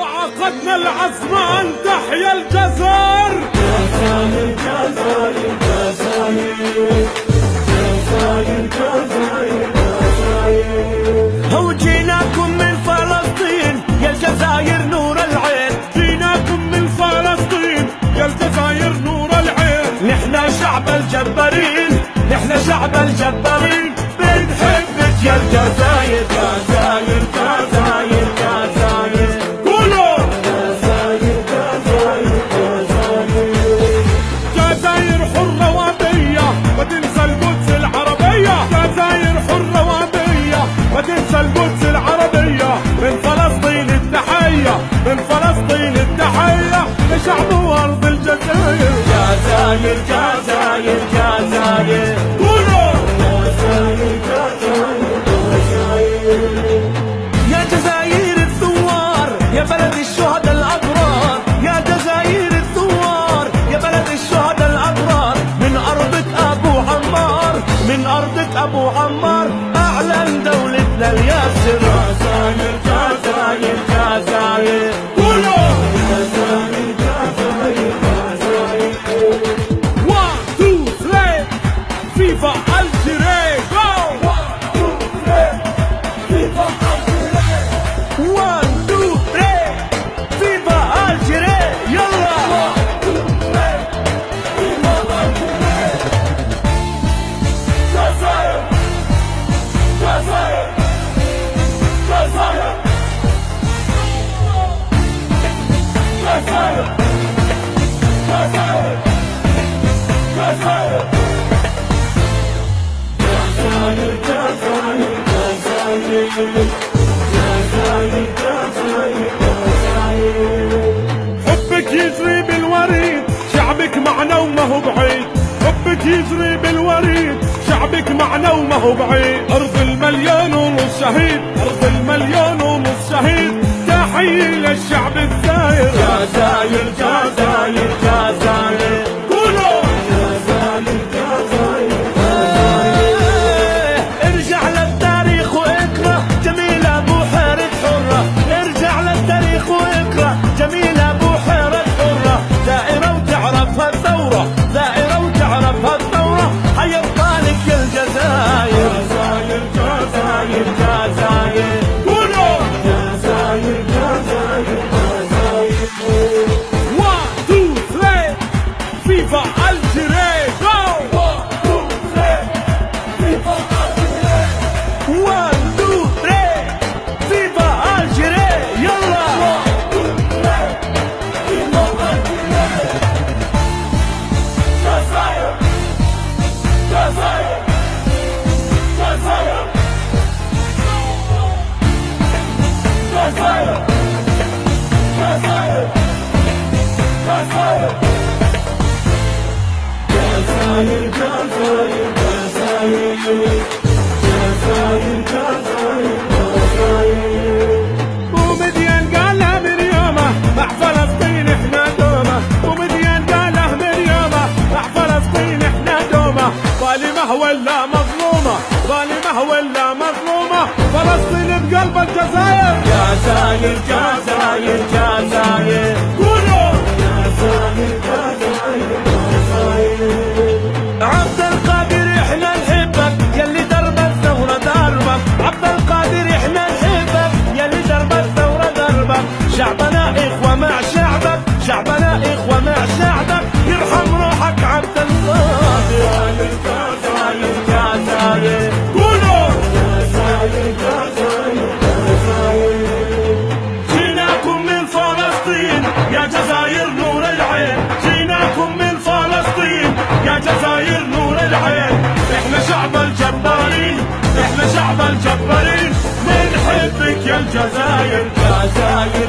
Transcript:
وعقدنا العزم أن تحيا الجزائر. جزائر جزائر جزائر جزائر جزائر جزائر هو جيناكم من فلسطين يا الجزائر نور العين. جيناكم من فلسطين يا الجزائر نور العين. نحن شعب الجبارين نحن شعب الجبارين. القدس العربية من فلسطين التحية من فلسطين التحية لشعب وأرض الجزائر. جزائر جزائر جزائر. قولوا جزائر يا جزائر الثوار يا بلد الشهداء الأبرار. يا جزائر الثوار يا بلد الشهداء الأبرار. من أرضك أبو عمار من أرضك أبو عمار أعلن دولتنا اليسر حسين الجزائر الجزائر جزائر جزائر جزائر جزائر جزائر جزائر حبك يجري بالوريد شعبك معنا وما هو بعيد. حبك يجري بالوريد شعبك معنا وما هو بعيد. أرض المليون ونص شهيد أرض المليون ونص شهيد. تحية للشعب الزاير جزائر جزائر ومديان قالها من يومه مع فلسطين إحنا دومه. ومديان قالها من يومه مع فلسطين إحنا دومه. ظالمه ولا مظلومة ظالمه ولا مظلومة. فلسطين بقلب الجزائر. جزائر جزائر جزائر قولوا جزائر جزائر جزائر عبد القادر إحنا نحبك يلي درب الثورة دربك. عبد القادر إحنا نحبك يلي درب الثورة دربك. شعبنا إخوة مع شعبك شعبنا إخوة مع شعبك. يا جزائر نور العين جيناكم من فلسطين. يا جزائر نور العين إحنا شعب الجبارين إحنا شعب الجبارين. بنحبك يا الجزائر جزائر